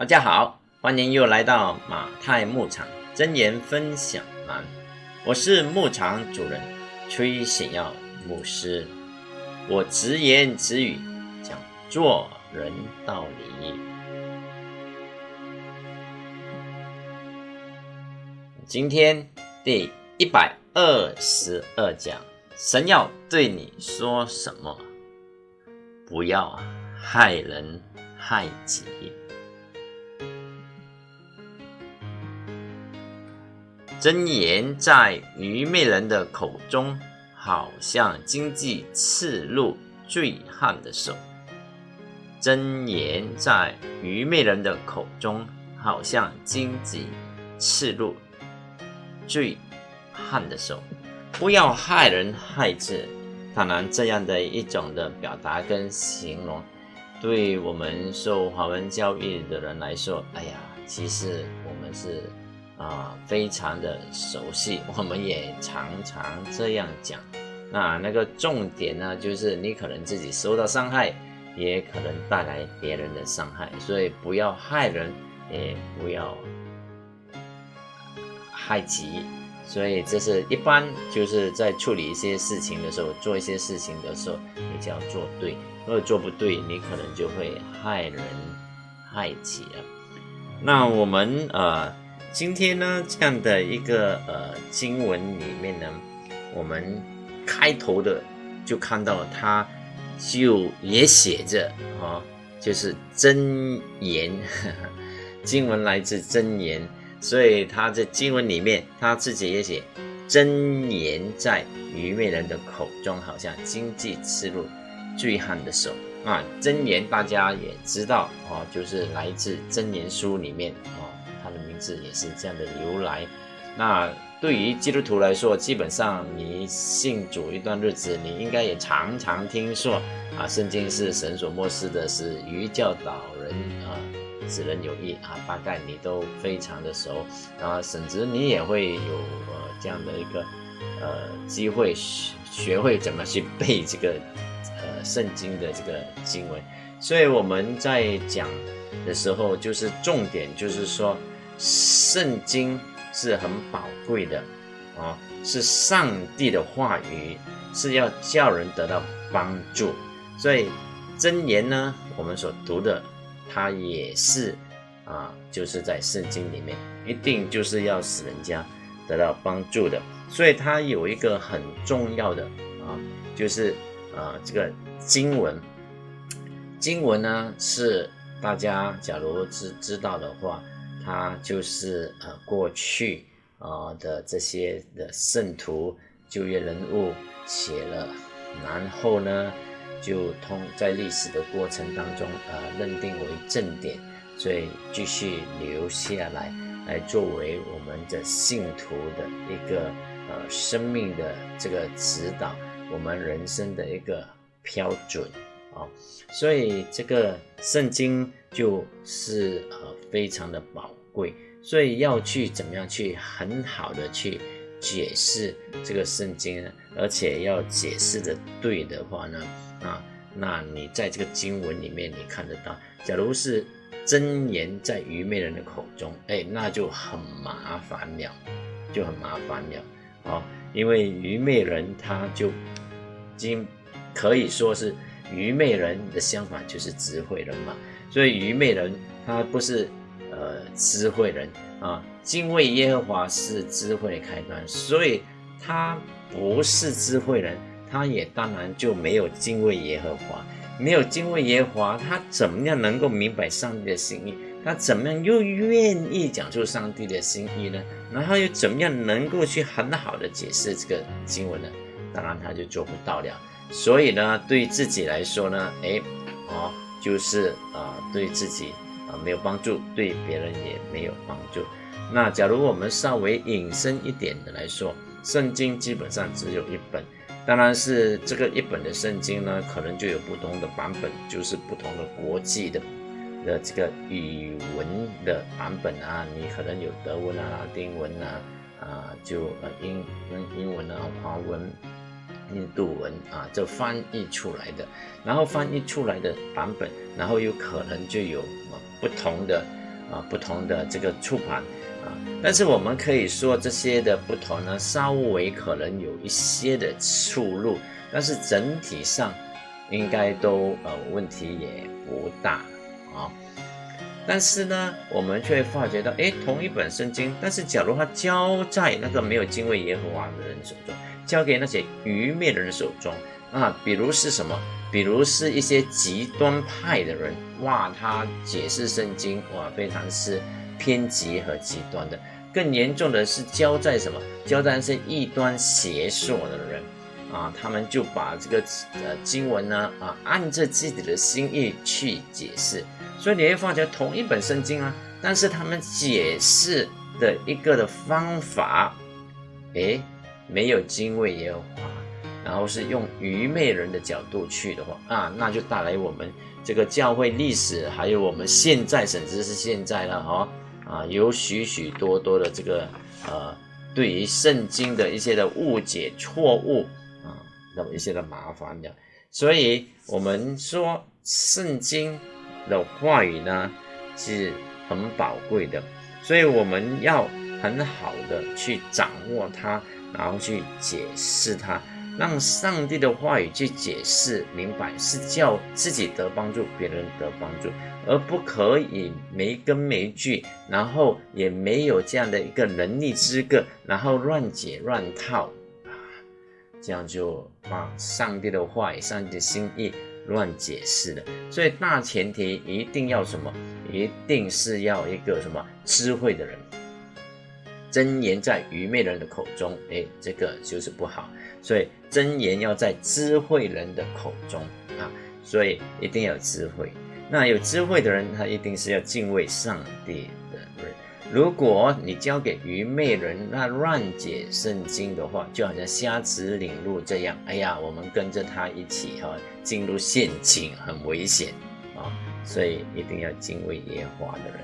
大家好，欢迎又来到马太牧场真言分享栏，我是牧场主人崔显耀牧师，我直言直语讲做人道理。今天第一百二十二讲，神要对你说什么？不要害人害己。真言在愚昧人的口中，好像经济刺入醉汉的手；真言在愚昧人的口中，好像荆棘刺入醉汉的手。不要害人害己。当然，这样的一种的表达跟形容，对我们受华文教育的人来说，哎呀，其实我们是。啊，非常的熟悉，我们也常常这样讲。那那个重点呢，就是你可能自己受到伤害，也可能带来别人的伤害，所以不要害人，也不要害己。所以这是一般就是在处理一些事情的时候，做一些事情的时候，你就要做对。如果做不对，你可能就会害人害己了。那我们呃。今天呢，这样的一个呃经文里面呢，我们开头的就看到它就也写着啊，就是真言，经文来自真言，所以他在经文里面他自己也写真言在愚昧人的口中，好像经济刺入醉汉的手啊。真言大家也知道啊，就是来自真言书里面啊。字也是这样的由来。那对于基督徒来说，基本上你信主一段日子，你应该也常常听说啊，圣经是神所漠视的，是于教导人啊，使人有益啊，大概你都非常的熟。然后甚至你也会有呃这样的一个呃机会学学会怎么去背这个呃圣经的这个经文。所以我们在讲的时候，就是重点就是说。圣经是很宝贵的啊，是上帝的话语，是要叫人得到帮助。所以真言呢，我们所读的，它也是啊，就是在圣经里面，一定就是要使人家得到帮助的。所以它有一个很重要的啊，就是啊，这个经文，经文呢是大家假如知知道的话。他就是呃过去啊的这些的圣徒旧约人物写了，然后呢就通在历史的过程当中呃认定为正典，所以继续留下来，来作为我们的信徒的一个呃生命的这个指导，我们人生的一个标准啊，所以这个圣经就是呃非常的宝。贵，所以要去怎么样去很好的去解释这个圣经，而且要解释的对的话呢，啊，那你在这个经文里面你看得到，假如是真言在愚昧人的口中，哎，那就很麻烦了，就很麻烦了，啊，因为愚昧人他就经可以说是愚昧人的相反就是智慧人嘛，所以愚昧人他不是。呃，智慧人啊，敬畏耶和华是智慧的开端，所以他不是智慧人，他也当然就没有敬畏耶和华，没有敬畏耶和华，他怎么样能够明白上帝的心意？他怎么样又愿意讲出上帝的心意呢？然后又怎么样能够去很好的解释这个经文呢？当然他就做不到了。所以呢，对自己来说呢，哎，哦，就是啊，对自己。啊，没有帮助，对别人也没有帮助。那假如我们稍微引申一点的来说，圣经基本上只有一本，当然是这个一本的圣经呢，可能就有不同的版本，就是不同的国际的的这个语文的版本啊，你可能有德文啊、拉丁文啊，啊，就呃英英英文啊、华文。印度文啊，这翻译出来的，然后翻译出来的版本，然后有可能就有不同的啊不同的这个触盘啊，但是我们可以说这些的不同呢，稍微可能有一些的出入，但是整体上应该都呃问题也不大啊。但是呢，我们却发觉到，哎，同一本圣经，但是假如它交在那个没有敬畏耶和华的人手中，交给那些愚昧的人手中啊，比如是什么？比如是一些极端派的人，哇，他解释圣经，哇，非常是偏激和极端的。更严重的是交在什么？交在是异端邪说的人，啊，他们就把这个呃经文呢，啊，按着自己的心意去解释。所以你会发觉同一本圣经啊，但是他们解释的一个的方法，诶，没有敬畏耶和华。然后是用愚昧人的角度去的话啊，那就带来我们这个教会历史，还有我们现在甚至是现在了哈啊，有许许多多的这个呃，对于圣经的一些的误解错误啊，那么一些的麻烦的，所以我们说圣经的话语呢是很宝贵的，所以我们要很好的去掌握它，然后去解释它。让上帝的话语去解释明白，是叫自己得帮助，别人得帮助，而不可以没根没据，然后也没有这样的一个能力资格，然后乱解乱套啊，这样就把上帝的话语、上帝的心意乱解释了。所以大前提一定要什么？一定是要一个什么智慧的人。真言在愚昧人的口中，哎，这个就是不好。所以真言要在智慧人的口中啊，所以一定要有智慧。那有智慧的人，他一定是要敬畏上帝的人。如果你交给愚昧人，那乱解圣经的话，就好像瞎子领路这样。哎呀，我们跟着他一起哈，进入陷阱，很危险啊。所以一定要敬畏耶和华的人。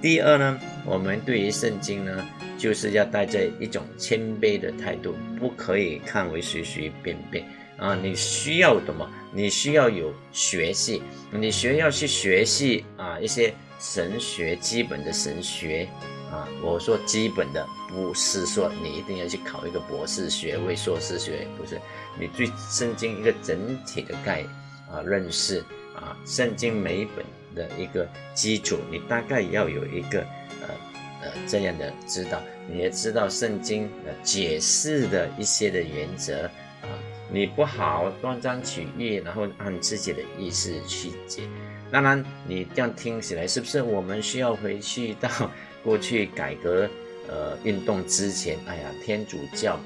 第二呢，我们对于圣经呢。就是要带着一种谦卑的态度，不可以看为随随便便啊！你需要什么？你需要有学习，你需要去学习啊一些神学基本的神学啊。我说基本的，不是说你一定要去考一个博士学位、硕士学位，不是。你对圣经一个整体的概啊认识啊，圣经每一本的一个基础，你大概要有一个。呃呃，这样的知道，你也知道圣经的解释的一些的原则啊，你不好断章取义，然后按自己的意思去解。当然，你这样听起来是不是我们需要回去到过去改革呃运动之前？哎呀，天主教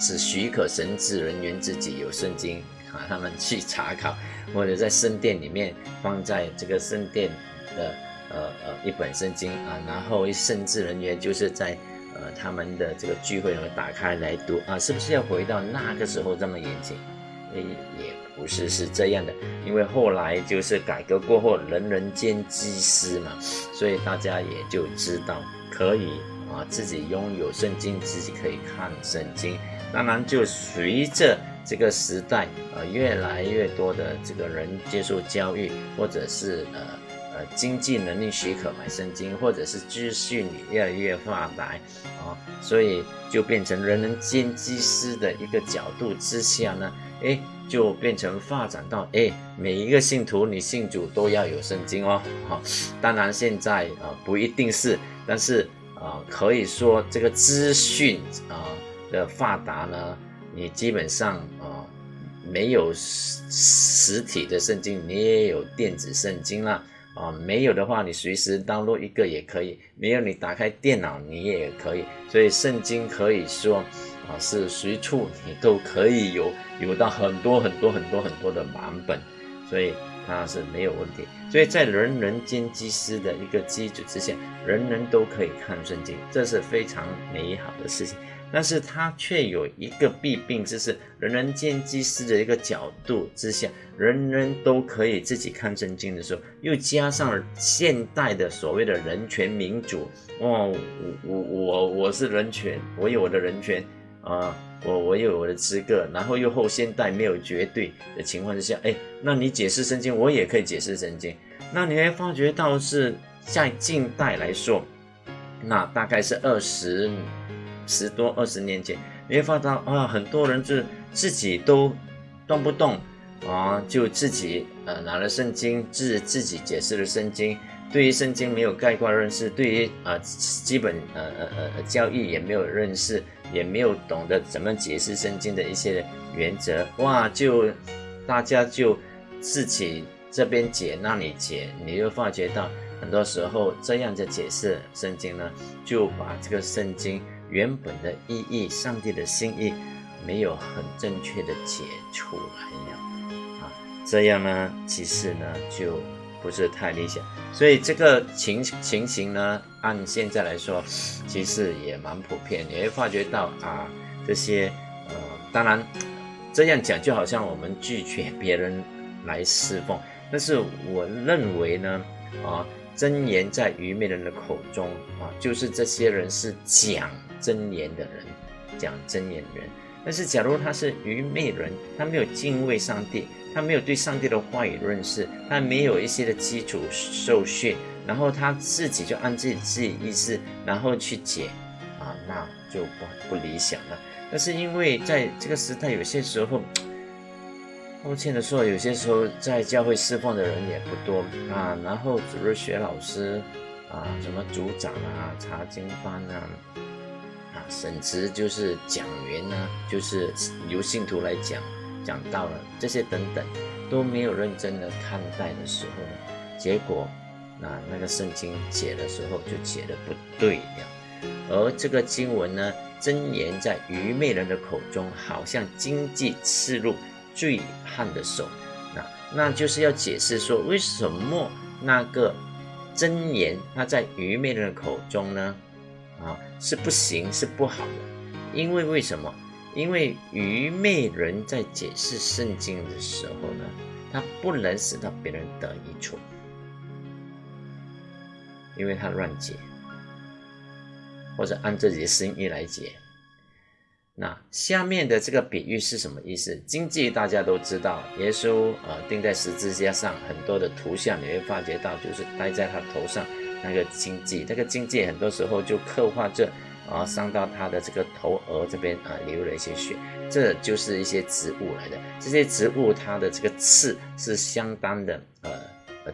是许可神职人员自己有圣经啊，他们去查考，或者在圣殿里面放在这个圣殿的。呃呃，一本圣经啊，然后圣至人员就是在呃他们的这个聚会里面打开来读啊，是不是要回到那个时候这么严谨？诶，也不是是这样的，因为后来就是改革过后，人人兼祭司嘛，所以大家也就知道可以啊自己拥有圣经，自己可以看圣经。当然，就随着这个时代呃越来越多的这个人接受教育，或者是呃。呃，经济能力许可买圣经，或者是资讯越来越发达啊，所以就变成人人兼祭司的一个角度之下呢，哎，就变成发展到哎，每一个信徒你信主都要有圣经哦，哈，当然现在啊不一定是，但是啊可以说这个资讯啊的发达呢，你基本上啊没有实实体的圣经，你也有电子圣经了。啊，没有的话，你随时登录一个也可以；没有，你打开电脑你也可以。所以圣经可以说，啊，是随处你都可以有，有到很多很多很多很多的版本，所以它是没有问题。所以在人人兼祭司的一个基础之下，人人都可以看圣经，这是非常美好的事情。但是它却有一个弊病，就是人人见祭司的一个角度之下，人人都可以自己看圣经的时候，又加上了现代的所谓的人权民主，哦，我我我我是人权，我有我的人权啊，我我有我的资格，然后又后现代没有绝对的情况之下，哎，那你解释圣经，我也可以解释圣经，那你会发觉到是在近代来说，那大概是二十十多二十年前，你会发现啊，很多人就自己都动不动啊，就自己呃拿了圣经自自己解释了圣经。对于圣经没有概括认识，对于啊基本呃呃呃教义也没有认识，也没有懂得怎么解释圣经的一些原则，哇，就大家就自己这边解那里解，你就发觉到很多时候这样的解释圣经呢，就把这个圣经原本的意义、上帝的心意没有很正确的解出来了啊，这样呢，其实呢就。不是太理想，所以这个情情形呢，按现在来说，其实也蛮普遍。你会发觉到啊，这些呃，当然这样讲就好像我们拒绝别人来侍奉，但是我认为呢，啊，真言在愚昧人的口中啊，就是这些人是讲真言的人，讲真言人。但是假如他是愚昧人，他没有敬畏上帝。他没有对上帝的话语认识，他没有一些的基础受训，然后他自己就按自己自己意思，然后去解，啊，那就不不理想了。但是因为在这个时代，有些时候，抱歉的说，有些时候在教会释放的人也不多啊，然后主日学老师啊，什么组长啊、查经班啊，啊，甚至就是讲员呢，就是由信徒来讲。讲到了这些等等都没有认真的看待的时候呢，结果那那个圣经解的时候就解的不对了，而这个经文呢，真言在愚昧人的口中，好像经济刺入醉汉的手，那那就是要解释说为什么那个真言它在愚昧人的口中呢，是不行是不好的，因为为什么？因为愚昧人在解释圣经的时候呢，他不能使到别人得益处，因为他乱解，或者按自己的心意来解。那下面的这个比喻是什么意思？经济大家都知道，耶稣呃钉在十字架上，很多的图像你会发觉到，就是戴在他头上那个经济，那个经济很多时候就刻画着。啊，伤到他的这个头额这边啊，流了一些血，这就是一些植物来的。这些植物它的这个刺是相当的呃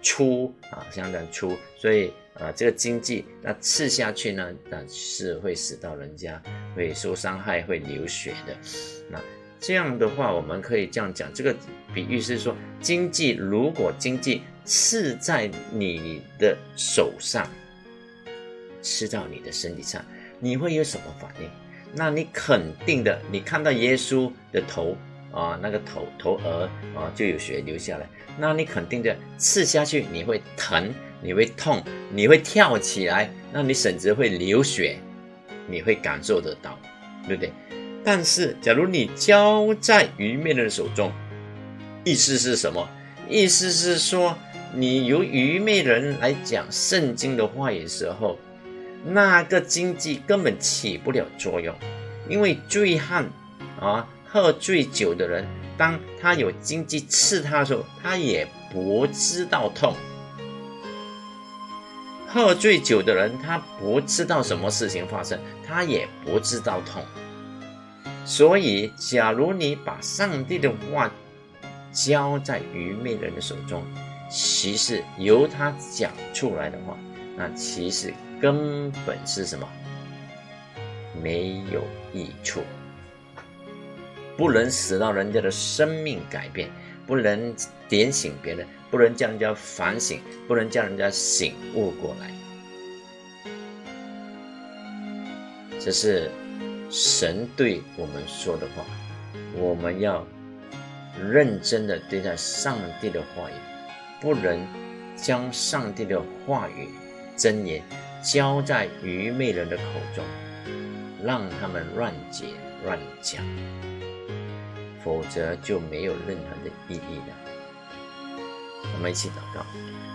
粗啊，相当粗，所以啊这个经济那刺下去呢，那是会使到人家会受伤害，会流血的。那这样的话，我们可以这样讲，这个比喻是说，经济如果经济刺在你的手上，刺到你的身体上。你会有什么反应？那你肯定的，你看到耶稣的头啊，那个头头额啊，就有血流下来。那你肯定的，刺下去你会疼，你会痛，你会跳起来，那你甚至会流血，你会感受得到，对不对？但是，假如你交在愚昧人手中，意思是什么？意思是说，你由愚昧人来讲圣经的话语时候。那个经济根本起不了作用，因为醉汉啊，喝醉酒的人，当他有经济刺他的时候，他也不知道痛。喝醉酒的人，他不知道什么事情发生，他也不知道痛。所以，假如你把上帝的话交在愚昧人的手中，其实由他讲出来的话，那其实。根本是什么？没有益处，不能使到人家的生命改变，不能点醒别人，不能叫人家反省，不能叫人家醒悟过来。这是神对我们说的话，我们要认真的对待上帝的话语，不能将上帝的话语真言。交在愚昧人的口中，让他们乱解乱讲，否则就没有任何的意义了。我们一起祷告，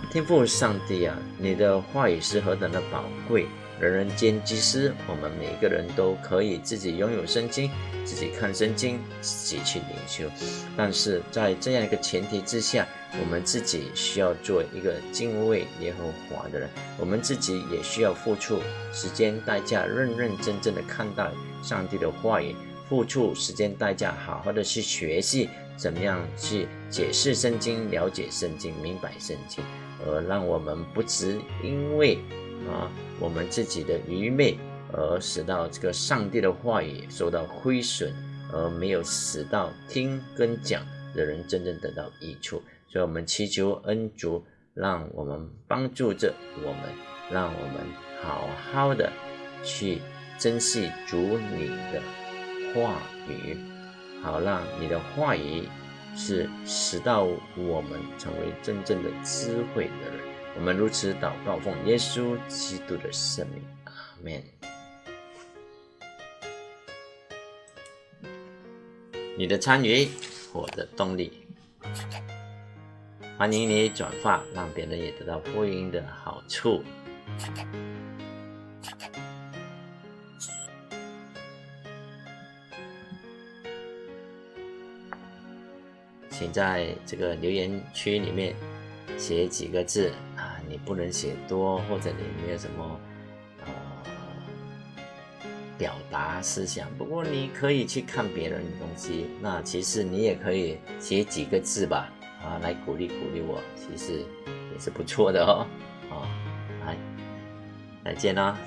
天父上帝啊，你的话语是何等的宝贵，人人皆知师，我们每个人都可以自己拥有圣经，自己看圣经，自己去领修。但是在这样一个前提之下，我们自己需要做一个敬畏耶和华的人，我们自己也需要付出时间代价，认认真真的看待上帝的话语，付出时间代价，好好的去学习怎么样去解释圣经，了解圣经，明白圣经，而让我们不只因为。啊，我们自己的愚昧，而使到这个上帝的话语受到亏损，而没有使到听跟讲的人真正得到益处。所以，我们祈求恩主，让我们帮助着我们，让我们好好的去珍惜主你的话语，好让你的话语是使到我们成为真正的智慧的人。我们如此祷告，奉耶稣基督的圣名，阿门。你的参与，我的动力。欢迎你转发，让别人也得到福音的好处。请在这个留言区里面写几个字。你不能写多，或者你没有什么呃表达思想。不过你可以去看别人的东西，那其实你也可以写几个字吧，啊，来鼓励鼓励我，其实也是不错的哦。啊，来，再见啦。